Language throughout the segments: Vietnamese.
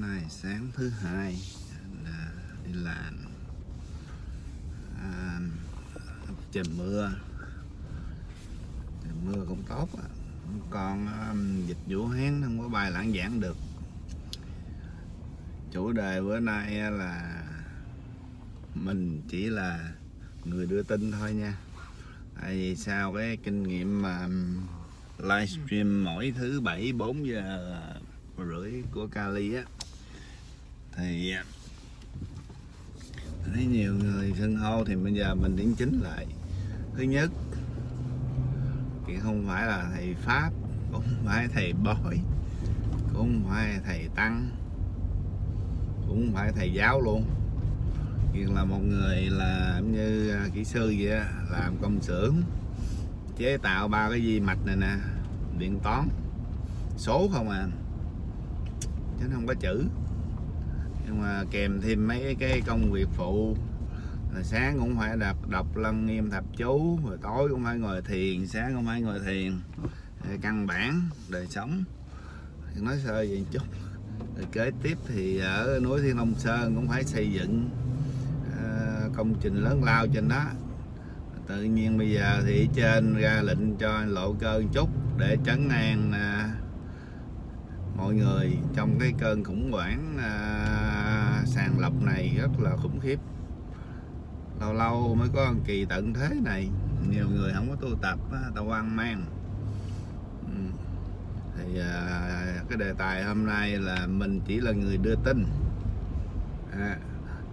nay sáng thứ hai là đi làm. À, trời mưa. Trời mưa cũng tốt à. còn um, dịch Vũ Hán không có bài lãng giảng được. Chủ đề bữa nay là mình chỉ là người đưa tin thôi nha. Tại vì sao cái kinh nghiệm mà livestream mỗi thứ bảy bốn giờ rưỡi của Kali á thì à, thấy nhiều người sân hô thì bây giờ mình điểm chính lại. Thứ nhất, thì không phải là thầy pháp, cũng không phải thầy bói cũng không phải thầy tăng, cũng không phải thầy giáo luôn. Nhưng là một người là như à, kỹ sư vậy làm công xưởng, chế tạo ba cái di mạch này nè, điện toán, số không à. Chứ không có chữ nhưng mà kèm thêm mấy cái công việc phụ. Rồi sáng cũng phải đọc đọc lân nghiêm thập chú rồi tối cũng phải ngồi thiền sáng cũng phải ngồi thiền. Rồi căn bản đời sống. Nói sơ vậy chút. Rồi kế tiếp thì ở núi Thiên Long Sơn cũng phải xây dựng uh, công trình lớn lao trên đó. Tự nhiên bây giờ thì trên ra lệnh cho lộ cơ chút để trấn an uh, mọi người. Trong cái cơn khủng hoảng uh, sàng lọc này rất là khủng khiếp. Lâu lâu mới có một kỳ tận thế này nhiều người không có tu tập tao quan mang. Ừ. Thì à, cái đề tài hôm nay là mình chỉ là người đưa tin. À,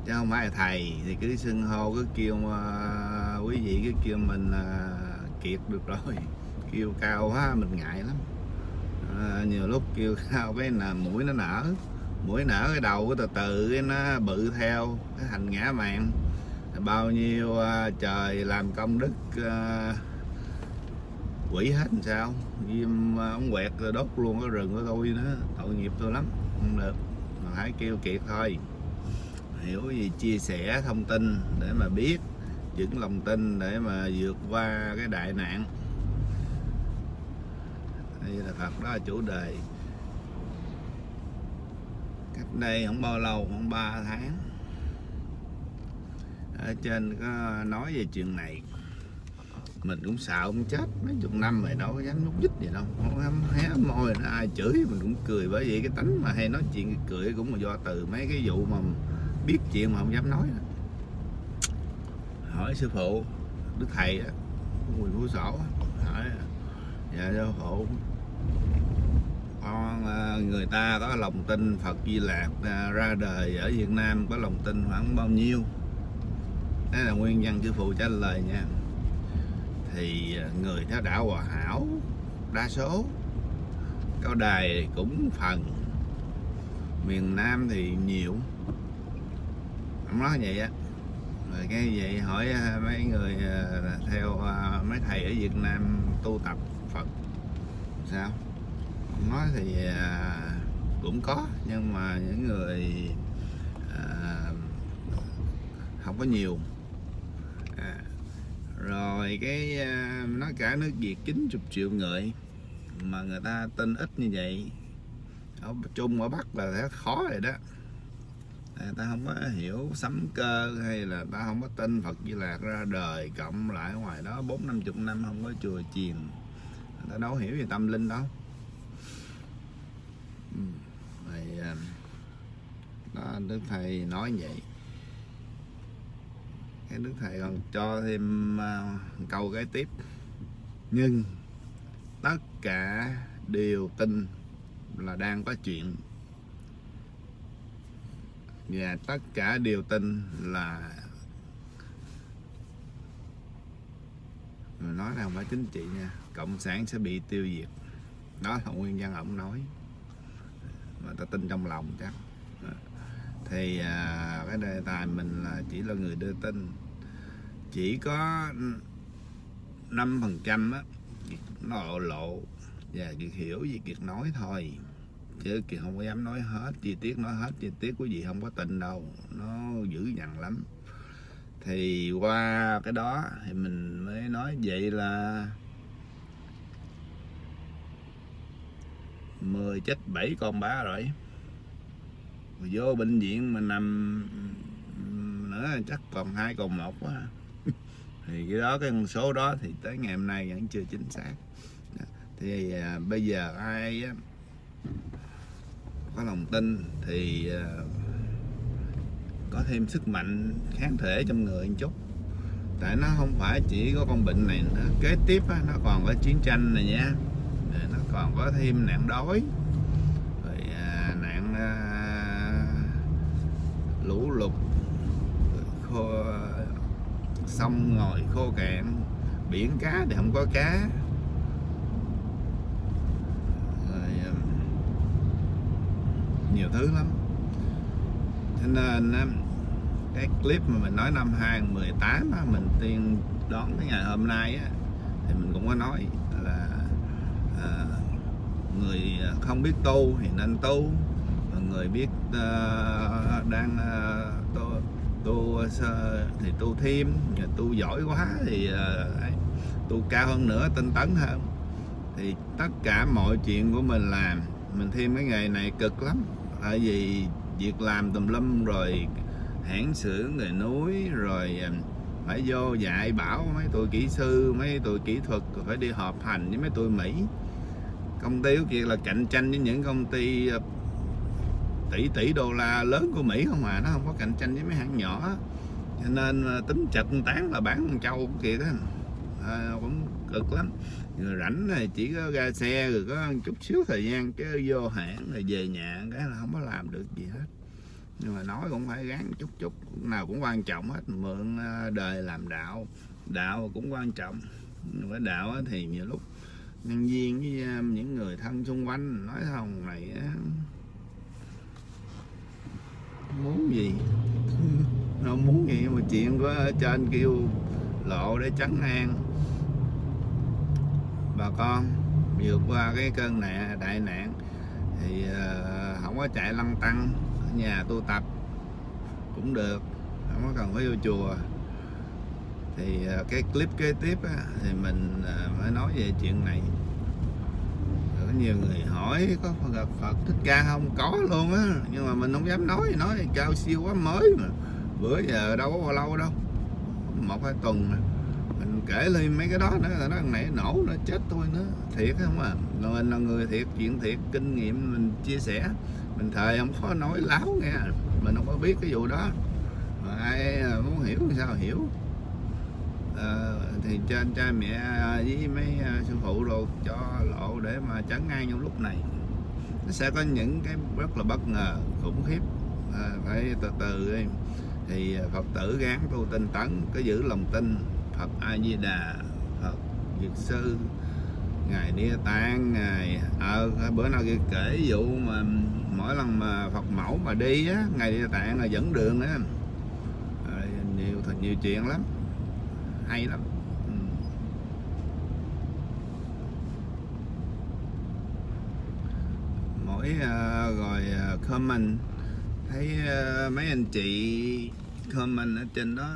chứ không phải là thầy thì cứ xưng hô cứ kêu uh, quý vị cứ kêu mình uh, kiệt được rồi. Kêu cao quá mình ngại lắm. À, nhiều lúc kêu cao cái là mũi nó nở mũi nở cái đầu cái từ từ cái nó bự theo cái thành ngã mạng bao nhiêu uh, trời làm công đức uh, quỷ hết làm sao? Viêm à, ống quẹt rồi đốt luôn cái rừng của tôi nữa tội nghiệp tôi lắm. Không được. Mà hãy kêu kiệt thôi. Hiểu gì chia sẻ thông tin để mà biết vững lòng tin để mà vượt qua cái đại nạn. Đây là Phật đó là chủ đề cách đây không bao lâu, khoảng 3 tháng. Ở trên có nói về chuyện này. Mình cũng sợ ông chết, mấy chục năm rồi đâu có dám nhúc nhích gì đâu. Không dám hé môi nó ai chửi, mình cũng cười. Bởi vì cái tính mà hay nói chuyện cười cũng là do từ mấy cái vụ mà biết chuyện mà không dám nói hỏi sư phụ, đức thầy á quỳnh phú sổ hỏi dạ sư phụ con ờ, người ta có lòng tin Phật Di Lạc ờ, ra đời ở Việt Nam có lòng tin khoảng bao nhiêu? Đó là nguyên nhân sư phụ trả lời nha. Thì ờ, người theo đạo hòa hảo, đa số, cao đài cũng phần, miền Nam thì nhiều. Không nói vậy á. Rồi cái vậy hỏi mấy người theo mấy thầy ở Việt Nam tu tập Phật, sao? Thì à, cũng có. Nhưng mà những người à, không có nhiều. À, rồi cái à, nói cả nước Việt 90 triệu người mà người ta tin ít như vậy. Ở Trung ở Bắc là đã khó rồi đó. Người ta không có hiểu sấm cơ hay là ta không có tin Phật Di Lạc ra đời cộng lại ngoài đó bốn năm chục năm không có chùa chiền. Người ta đâu hiểu về tâm linh đâu rồi Dạ. đó đức thầy nói vậy. Cái đức thầy còn cho thêm uh, câu cái tiếp. Nhưng tất cả đều tin là đang có chuyện. Và tất cả đều tin là nói là không phải chính trị nha cộng sản sẽ bị tiêu diệt. Đó là nguyên văn ông nói mà ta tin trong lòng chắc. Thì à, cái đề tài mình là chỉ là người đưa tin. Chỉ có 5 phần trăm á nó lộ lộ và Kiệt hiểu gì Kiệt nói thôi. Chứ Kiệt không có dám nói hết chi tiết nói hết chi tiết của gì không có tin đâu. Nó dữ dằn lắm. Thì qua cái đó thì mình mới nói vậy là 10 chết 7 con bá rồi. Mà vô bệnh viện mà nằm nữa chắc còn hai còn một quá thì cái đó cái con số đó thì tới ngày hôm nay vẫn chưa chính xác. Thì à, bây giờ ai á, có lòng tin thì à, có thêm sức mạnh kháng thể trong người một chút. Tại nó không phải chỉ có con bệnh này nữa. Kế tiếp á, nó còn có chiến tranh này nha. Rồi nó còn có thêm nạn đói. Rồi à, nạn à, lũ lụt khô sông ngồi khô cạn biển cá thì không có cá. Rồi à, nhiều thứ lắm. Cho nên à, cái clip mà mình nói năm 2018 á, mình tiên đón cái ngày hôm nay á, thì mình cũng có nói à, người không biết tu thì nên tu. Người biết à, đang à, tu tu sơ- thì tu thêm. Tu giỏi quá thì tu cao hơn nữa tinh tấn hơn. Thì tất cả mọi chuyện của mình làm mình thêm cái nghề này cực lắm. Tại vì việc làm tùm lum rồi hãng xưởng người núi rồi phải vô dạy bảo mấy tụi kỹ sư mấy tụi kỹ thuật rồi phải đi họp hành với mấy tụi mỹ công ty của kia là cạnh tranh với những công ty ờ, tỷ tỷ đô la lớn của mỹ không à nó không có cạnh tranh với mấy hãng nhỏ. Cho nên ờ, tính chật tán là bán con trâu kia đó à, cũng cực lắm. Rồi rảnh này chỉ có ra xe rồi có chút xíu thời gian cái vô hãng rồi về nhà cái là không có làm được gì hết. Nhưng mà nói cũng phải gắng chút chút nào cũng quan trọng hết mượn ờ, đời làm đạo. Đạo cũng quan trọng. Nhưng đạo thì nhiều lúc nhân viên với ờ, những người thân xung quanh nói thằng này á, muốn gì? Nó muốn gì mà chuyện của trên kêu lộ để trấn an bà con vượt qua cái cơn nạn đại nạn thì uh, không có chạy lăn tăng ở nhà tu tập cũng được không có cần phải vô chùa thì ờ, cái clip kế tiếp á, thì mình ờ, mới nói về chuyện này. Có nhiều người hỏi có gặp Phật thích ca không? Có luôn á nhưng mà mình không dám nói nói cao siêu quá mới mà. Bữa giờ đâu có bao lâu đâu một hai tuần mà mình kể lên mấy cái đó nữa là nó nãy này nổ nó chết tôi nữa. Thiệt không à? Rồi mình là người thiệt chuyện thiệt kinh nghiệm mình chia sẻ. Mình thời không có nói láo nghe mình không có biết cái vụ đó. Mà ai ờ, muốn hiểu thì sao? Hiểu. Ờ, thì trên cha mẹ à, với mấy à, sư phụ đồ cho lộ để mà chấn ngay trong lúc này. Nó sẽ có những cái rất là bất ngờ khủng khiếp. À, phải từ từ đi. Thì à, phật tử gán tu tinh tấn có giữ lòng tin phật a di đà phật dược sư ngài địa tạng ngài ờ bữa nào kia kể vụ mà mỗi lần mà phật mẫu mà đi á ngài địa tạng là dẫn đường á nhiều thật nhiều chuyện lắm hay lắm. Ừ. mỗi uh, rồi ờ, comment. Thấy uh, mấy anh chị comment ở trên đó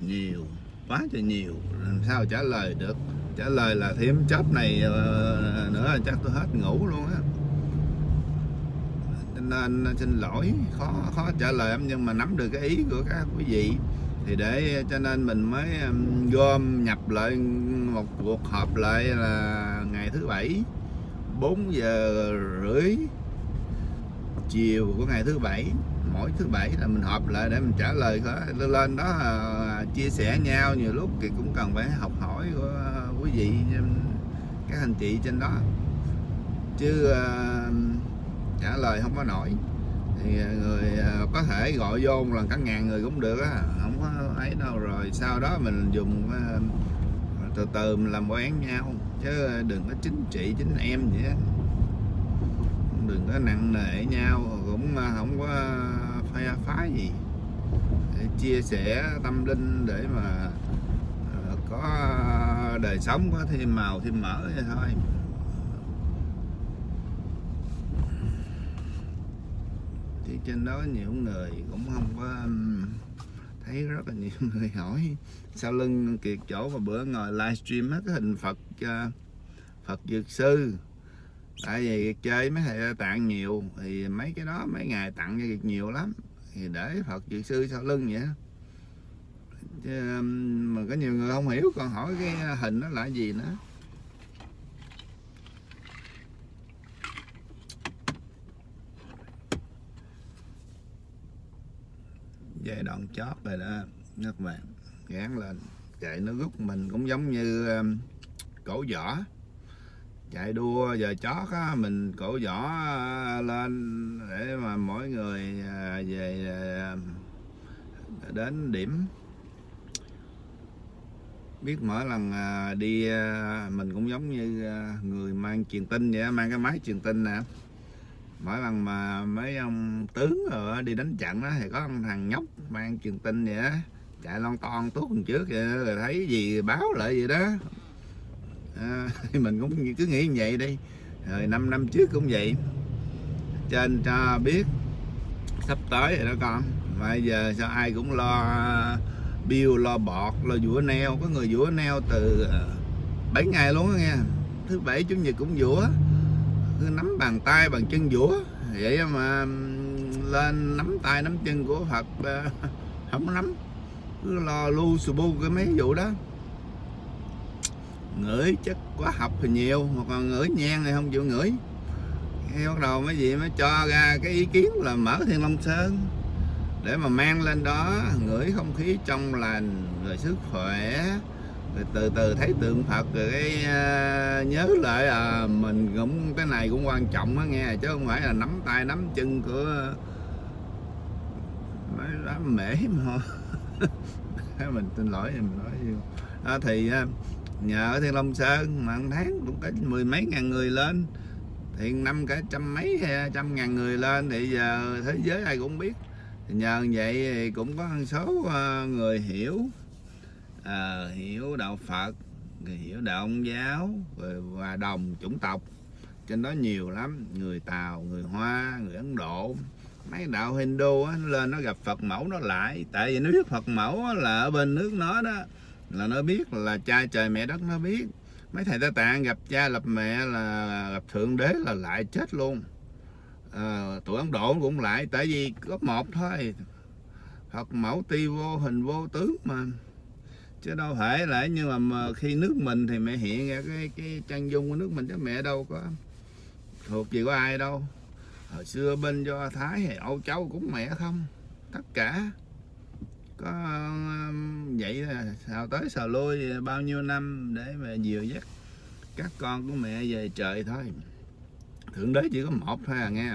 nhiều quá trời nhiều. Làm sao trả lời được? Trả lời là thêm chớp này uh, nữa chắc tôi hết ngủ luôn á. Nên xin lỗi khó khó trả lời em nhưng mà nắm được cái ý của các quý vị thì để ờ, cho nên mình mới gom nhập lại một cuộc họp lại là ngày thứ bảy 4 giờ rưỡi, chiều của ngày thứ bảy. Mỗi thứ bảy là mình họp lại để mình trả lời lên đó ờ, chia sẻ nhau, nhiều lúc thì cũng cần phải học hỏi của quý vị các anh chị trên đó. Chứ trả lời không có nổi thì à, người à, có thể gọi vô một lần cả ngàn người cũng được á, không có ấy đâu rồi. Sau đó mình dùng à, từ từ mình làm quen nhau, chứ đừng có chính trị, chính em vậy á. Đừng có nặng nề nhau, cũng không có phá phá gì. Để chia sẻ tâm linh để mà có đời sống có thêm màu, thêm mỡ vậy thôi thì trên đó nhiều người cũng không có thấy rất là nhiều người hỏi. Sau lưng kiệt chỗ mà bữa ngồi livestream hết cái hình Phật ờ, Phật dược sư. Tại vì chơi mấy thầy tặng nhiều, thì mấy cái đó mấy ngày tặng cho kiệt nhiều lắm. Thì để phật dược sư sau lưng vậy chứ mà có nhiều người không hiểu, còn hỏi cái ờ, hình nó là gì nữa. Giai chót rồi đó. Các bạn gán lên, chạy nó rút mình cũng giống như um, cổ vỏ. Chạy đua giờ chót á, mình cổ vỏ uh, lên để mà mỗi người uh, về uh, đến điểm. Biết mỗi lần đi mình cũng giống như người mang truyền tin vậy mang cái máy truyền tin nè. Mỗi lần mà mấy ông tướng rồi đi đánh trận đó thì có thằng nhóc mang truyền tin vậy đó chạy lon ton tuốt hơn trước vậy rồi thấy gì báo lại vậy đó. À, mình cũng cứ nghĩ như vậy đi. Rồi năm năm trước cũng vậy. Trên cho biết sắp tới rồi đó con. Bây giờ sao ai cũng lo bill lo bọt lo vũa neo. Có người vũa neo từ à, 7 ngày luôn đó nghe. Thứ bảy chủ nhật cũng vũa. Cứ nắm bàn tay bàn chân vũa. Vậy mà lên nắm tay nắm chân của Phật ờ, không nắm. Cứ lo lu sù bu cái mấy vụ đó. Ngửi chất quá học thì nhiều, mà còn ngửi nhang thì không chịu ngửi. Khi bắt đầu mấy gì mới cho ra cái ý kiến là mở thiên long sơn. Để mà mang lên đó, ngửi không khí trong lành, rồi sức khỏe rồi từ từ thấy tượng Phật rồi cái uh, nhớ lại à mình cũng cái này cũng quan trọng á nghe chứ không phải là nắm tay nắm chân của mấy đám mễ mà mình xin lỗi mình nói à, thì uh, nhờ ở Thiên Long Sơn mà tháng cũng có mười mấy ngàn người lên. Thì năm cả trăm mấy trăm ngàn người lên thì giờ thế giới ai cũng biết. Thì nhờ vậy thì cũng có một số người hiểu à, hiểu đạo Phật người hiểu đạo ông giáo rồi và đồng chủng tộc. Trên đó nhiều lắm người Tàu người Hoa người Ấn Độ. Mấy đạo Hindu á, lên nó gặp Phật mẫu nó lại. Tại vì nó biết Phật mẫu á, là ở bên nước nó đó là nó biết là cha trời mẹ đất nó biết. Mấy thầy ta tạng gặp cha lập mẹ là gặp thượng đế là lại chết luôn. À, tụi ấn độ cũng lại tại vì có một thôi. Phật mẫu ti vô hình vô tướng mà chứ đâu phải là nhưng mà, mà khi nước mình thì mẹ hiện ra cái cái trang dung của nước mình chứ mẹ đâu có thuộc gì có ai đâu. Hồi xưa bên do thái hay âu châu cũng mẹ không tất cả. Có um, vậy là sao tới sao lui bao nhiêu năm để mà dìu dắt các con của mẹ về trời thôi. Thượng đế chỉ có một thôi à nghe.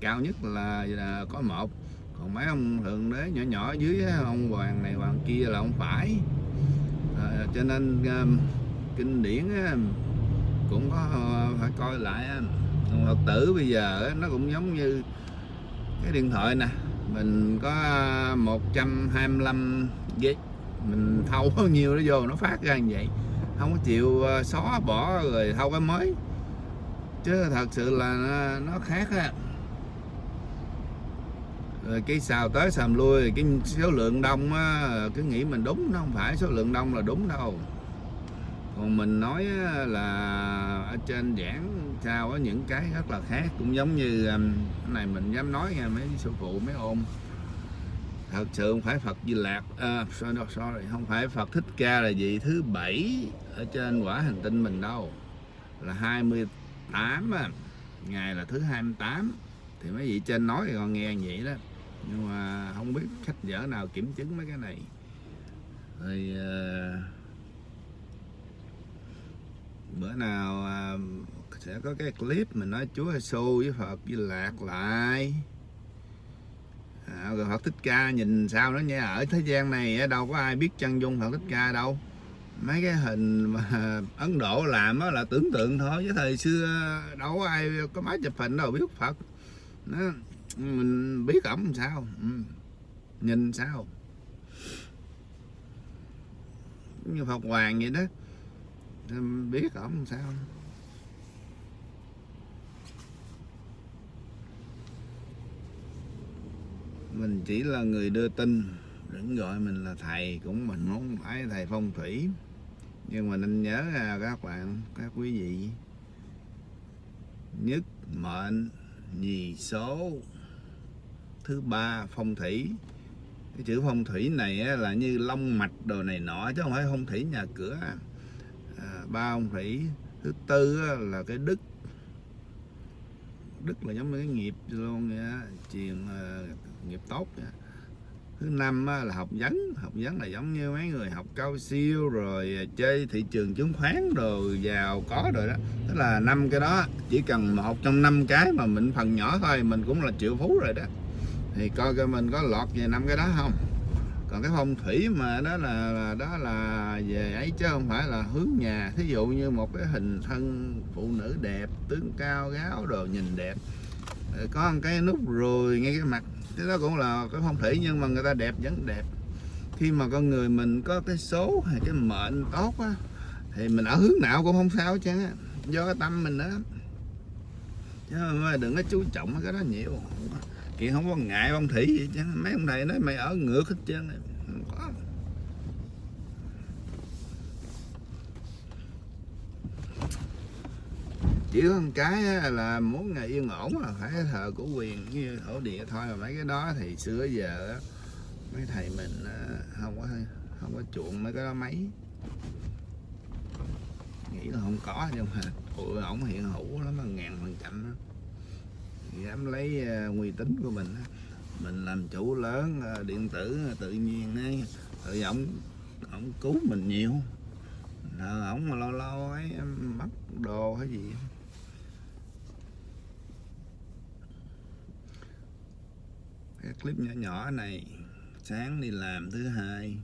Cao nhất là, là có một. Còn mấy ông thượng đế nhỏ nhỏ dưới ông hoàng này hoàng kia là ông phải. Ờ, cho nên um, kinh điển cũng có ờ, phải coi lại uh, phật tử bây giờ nó cũng giống như cái điện thoại nè. Mình có 125 GB mình thâu bao nhiêu nó vô nó phát ra như vậy. Không có chịu ờ, xóa bỏ rồi thâu cái mới. Chứ thật sự là nó, nó khác á rồi cái xào tới xàm lui cái số lượng đông á cứ nghĩ mình đúng nó không phải số lượng đông là đúng đâu. Còn mình nói là ở trên giảng sao có những cái rất là khác cũng giống như um, cái này mình dám nói nha mấy sư phụ mấy ôm thật sự không phải Phật Di Lạc à, sorry, sorry không phải Phật Thích Ca là vị thứ bảy ở trên quả hành tinh mình đâu. Là 28 à. ngày là thứ 28 thì mấy vị trên nói thì còn nghe vậy đó nhưng mà không biết khách dở nào kiểm chứng mấy cái này. Rồi uh, bữa nào uh, sẽ có cái clip mình nói Chúa Giêsu với Phật với Lạc lại. À, rồi Phật Thích Ca nhìn sao nó nha. Ở thế gian này đâu có ai biết chân dung Phật Thích Ca đâu. Mấy cái hình mà Ấn Độ làm đó là tưởng tượng thôi. Chứ thời xưa đâu có ai có máy chụp hình đâu biết Phật. Nó mình biết ổng sao? Ừ. nhìn sao? Như Phật Hoàng vậy đó. Biết ổng sao? Mình chỉ là người đưa tin, đừng gọi mình là thầy, cũng mình không phải thầy phong thủy. Nhưng mà nên nhớ ra các bạn, các quý vị, nhất mệnh, nhì số thứ ba phong thủy. Cái chữ phong thủy này á, là như long mạch đồ này nọ chứ không phải phong thủy nhà cửa. À, ba phong thủy. Thứ tư á, là cái đức. Đức là giống như cái nghiệp luôn vậy á, truyền uh, nghiệp tốt vậy. thứ năm á, là học vấn. Học vấn là giống như mấy người học cao siêu rồi à, chơi thị trường chứng khoán rồi giàu có rồi đó. Tức là năm cái đó chỉ cần một trong năm cái mà mình phần nhỏ thôi mình cũng là triệu phú rồi đó thì coi coi mình có lọt về năm cái đó không? Còn cái phong thủy mà đó là, đó là về ấy chứ không phải là hướng nhà. Thí dụ như một cái hình thân phụ nữ đẹp tướng cao gáo đồ nhìn đẹp. Ờ, có một cái nút ruồi ngay cái mặt. Cái đó cũng là cái phong thủy nhưng mà người ta đẹp vẫn đẹp. Khi mà con người mình có cái số hay cái mệnh tốt á thì mình ở hướng nào cũng không sao chứ do cái tâm mình đó chứ đừng có chú trọng cái đó nhiều kiện không có ngại ông thủy gì chứ mấy ông này nói mày ở ngược hết trơn này không có. Chỉ có một cái là muốn ngày yên ổn là phải thờ của quyền như thổ địa thôi. Mà mấy cái đó thì xưa giờ mấy thầy mình không có không có chuộng mấy cái đó mấy. Nghĩ là không có, nhưng mà ủa, ổng hiện hữu lắm, mà ngàn phần trăm đó dám lấy uh, uy tín của mình mình làm chủ lớn uh, điện tử uh, tự nhiên ấy. Tự ổng ổng cứu mình nhiều. Ổng mà lâu lâu ấy mất đồ hay gì. Cái clip nhỏ nhỏ này sáng đi làm thứ hai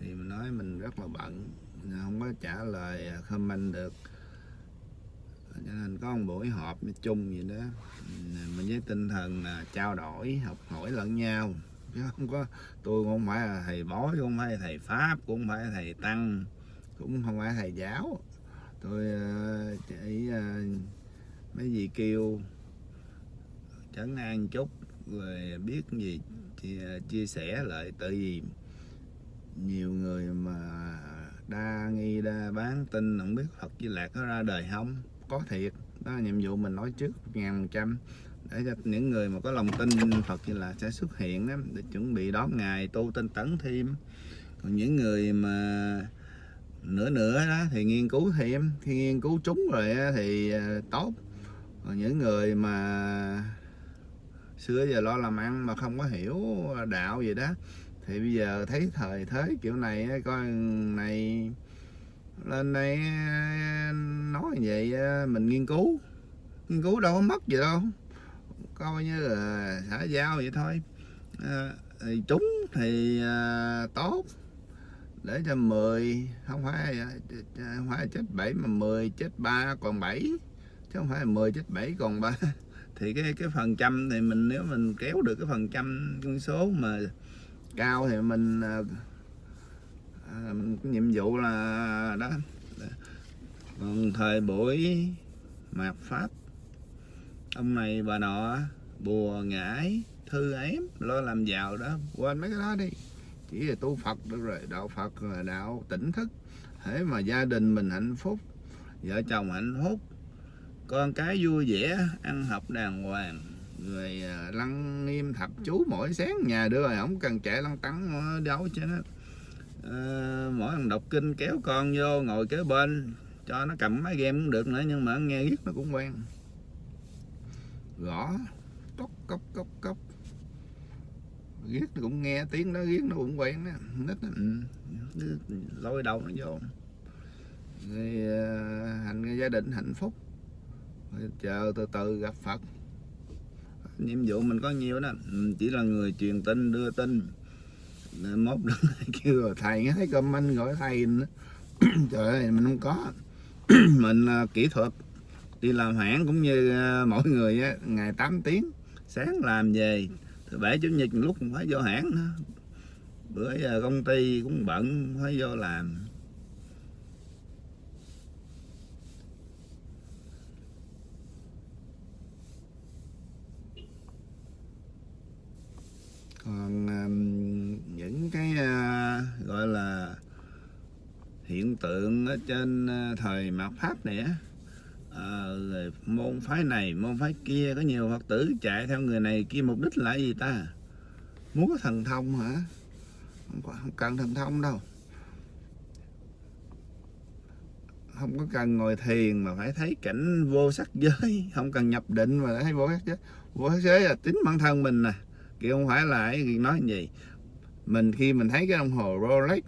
thì mình nói mình rất là bận không có trả lời comment được cho nên có một buổi họp chung gì đó. Mình với tinh thần là trao đổi học hỏi lẫn nhau. Chứ không có tôi cũng không phải là thầy bói cũng không phải là thầy pháp cũng không phải là thầy tăng cũng không phải là thầy giáo. Tôi uh, chỉ uh, mấy gì kêu trấn an chút rồi biết gì chia, ờ, chia sẻ lại. Tại vì nhiều người mà đa nghi đa bán tin không biết Phật Di Lạc có ra đời không có thiệt. Đó là nhiệm vụ mình nói trước ngàn trăm. Để cho những người mà có lòng tin Phật như là sẽ xuất hiện đó, để chuẩn bị đón ngày tu tinh tấn thêm. Còn những người mà nửa nửa đó thì nghiên cứu thêm. Khi nghiên cứu trúng rồi thì ờ, tốt. Còn những người mà xưa giờ lo làm ăn mà không có hiểu đạo gì đó thì bây giờ thấy thời thế kiểu này coi này lên đây ờ, nói vậy ờ, mình nghiên cứu. Nghiên cứu đâu có mất gì đâu. Coi như là xã giao vậy thôi. À, thì trúng thì à, tốt. Để cho 10 không phải không phải chết 7 mà 10 chết 3 còn 7 chứ không phải 10 chết 7 còn 3 thì cái cái phần trăm thì mình nếu mình kéo được cái phần trăm con số mà cao thì mình à, nhiệm vụ là đó. Còn thời buổi mạt pháp ông này bà nọ bùa ngải thư ém lo làm giàu đó. Quên mấy cái đó đi chỉ là tu phật được rồi đạo phật là đạo tỉnh thức. Thế mà gia đình mình hạnh phúc vợ chồng hạnh phúc con cái vui vẻ ăn học đàng hoàng người ờ, lăng nghiêm thập chú mỗi sáng. Nhà đưa rồi không cần chạy lăng tắng ờ, đâu chứ à, mỗi lần đọc kinh kéo con vô ngồi kế bên cho nó cầm máy game cũng được nữa nhưng mà nghe riết nó cũng quen. Gõ cốc cốc cốc cốc. Riết nó cũng nghe tiếng nó riết nó cũng quen đó nít nó ừ, lôi đầu nó vô. Thì uh, ờ, hành gia đình hạnh phúc. Rồi chờ từ từ gặp Phật. Nhiệm vụ mình có nhiều đó. Ừ, chỉ là người truyền tin đưa tin mốt đừng kêu rồi thầy nghe thấy comment gọi thầy trời ơi mình không có. Mình uh, kỹ thuật đi làm hãng cũng như uh, mỗi người á, ngày 8 tiếng sáng làm về. Thứ bảy chủ nhật lúc cũng phải vô hãng nữa. Bữa giờ công ty cũng bận phải vô làm. Còn um, những cái uh, gọi là hiện tượng ở trên ờ, thời mạt pháp này á. À, môn phái này môn phái kia có nhiều phật tử chạy theo người này kia mục đích là gì ta? Muốn có thần thông hả? Không, có- không cần thần thông đâu. Không có cần ngồi thiền mà phải thấy cảnh vô sắc giới. Không cần nhập định mà thấy vô sắc giới. Vô sắc giới là tính bản thân mình nè. Kia không phải là cái nói gì mình, khi mình thấy cái đồng hồ Rolex,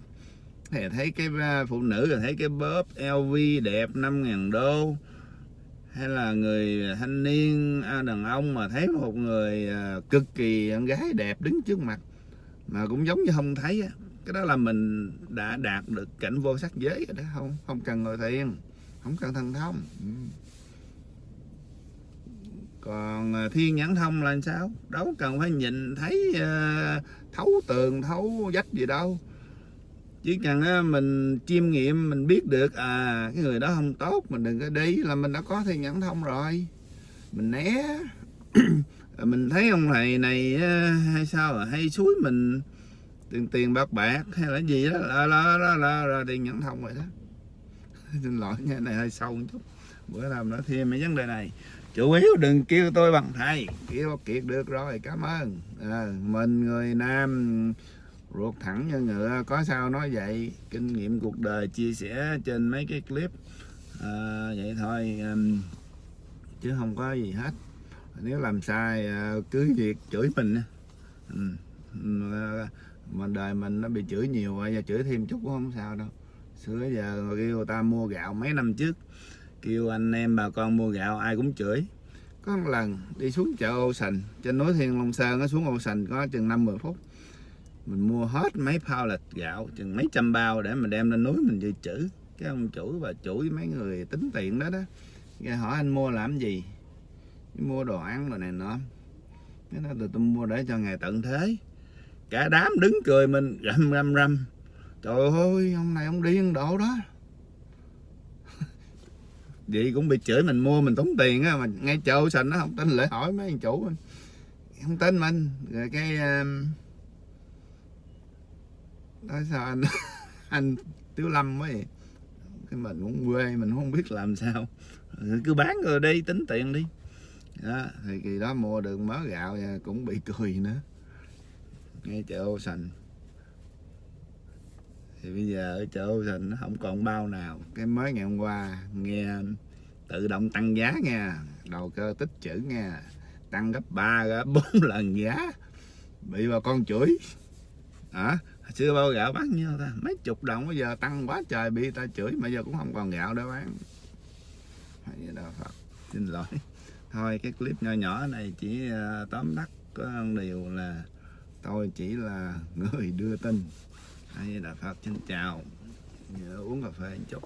thì thấy cái à, phụ nữ, rồi thấy cái bóp LV đẹp 5.000 đô. Hay là người thanh niên à, đàn ông mà thấy một người à, cực kỳ con gái đẹp đứng trước mặt mà cũng giống như không thấy cái đó là mình đã đạt được cảnh vô sắc giới rồi đó. Không không cần ngồi thiền, không cần thần thông. Ừ. Còn thiên nhãn thông là sao? Đâu cần phải nhìn thấy thấu tường thấu vách gì đâu. Chỉ cần á, mình chiêm nghiệm mình biết được à cái người đó không tốt mình đừng có đi là mình đã có thì nhận thông rồi. Mình né. Mình thấy ông thầy này hay sao à, hay suối mình tiền tiền bạc bạc hay là gì đó là là là là, là tiền nhãn thông rồi đó. Xin lỗi nha này hơi sâu một chút. Bữa làm nó thêm mấy vấn đề này chủ yếu đừng kêu tôi bằng thầy. Kêu kiệt được rồi cảm ơn. À, mình người nam ruột thẳng như ngựa có sao nói vậy? Kinh nghiệm cuộc đời chia sẻ trên mấy cái clip. À, vậy thôi um, chứ không có gì hết. Nếu làm sai à, cứ việc chửi mình ừ. mà, mà đời mình nó bị chửi nhiều rồi giờ chửi thêm chút cũng không sao đâu. Xưa giờ kêu người ta mua gạo mấy năm trước kêu anh em bà con mua gạo ai cũng chửi. Có một lần đi xuống chợ ô sành trên núi thiên long sơn nó xuống ô sành có chừng năm mười phút. Mình mua hết mấy pallet gạo chừng mấy trăm bao để mình đem lên núi mình dự trữ. Cái ông chủ và chủ với mấy người tính tiền đó đó cái hỏi anh mua làm gì? Mua đồ ăn rồi này nọ. Cái đó tôi, mua để cho ngày tận thế. Cả đám đứng cười mình rầm rầm rầm. trời ơi ông này ông điên độ đó vậy cũng bị chửi mình mua mình tốn tiền á mà ngay chợ sành nó không tin lại hỏi mấy anh chủ không tin mình rồi cái um, sao anh? Anh Tiếu Lâm mới cái mình cũng quê mình không biết làm sao. Rồi cứ bán rồi đi tính tiền đi. Đó, thì kỳ đó mua được mớ gạo cũng bị cười nữa. Ngay chợ ô sành thì bây giờ ở chợ Thịnh nó không còn bao nào. Cái mới ngày hôm qua nghe tự động tăng giá nha. Đầu cơ tích chữ nha. Tăng gấp 3 gấp 4 lần giá. Bị bà con chửi. Hả? Xưa bao gạo bán nhiêu ta? Mấy chục đồng, bây giờ tăng quá trời bị ta chửi, mà giờ cũng không còn gạo để bán. Hay đó, Phật. Xin lỗi. Thôi, cái clip nhỏ nhỏ này chỉ ờ, tóm tắt có điều là tôi chỉ là người đưa tin hay là Phật xin chào. Nhớ uống cà phê một chút.